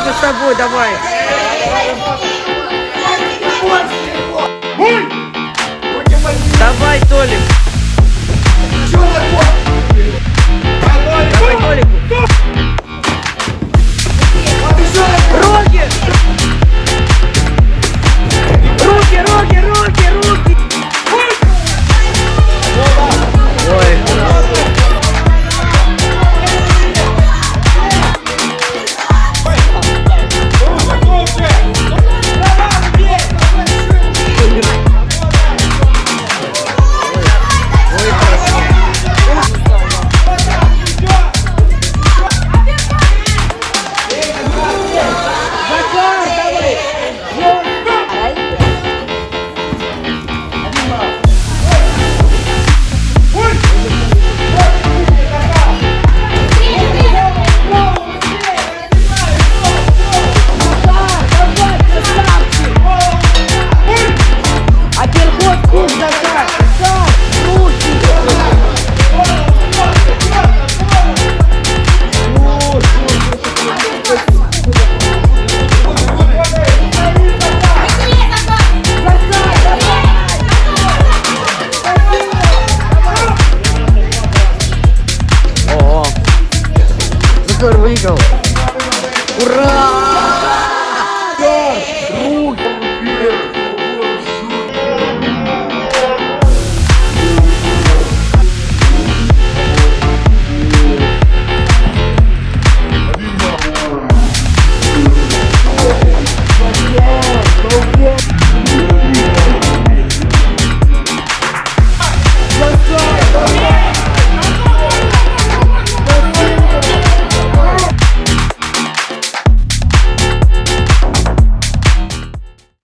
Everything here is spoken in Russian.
Толику с тобой, давай. Давай, Puerto Rico. ¡Hurra!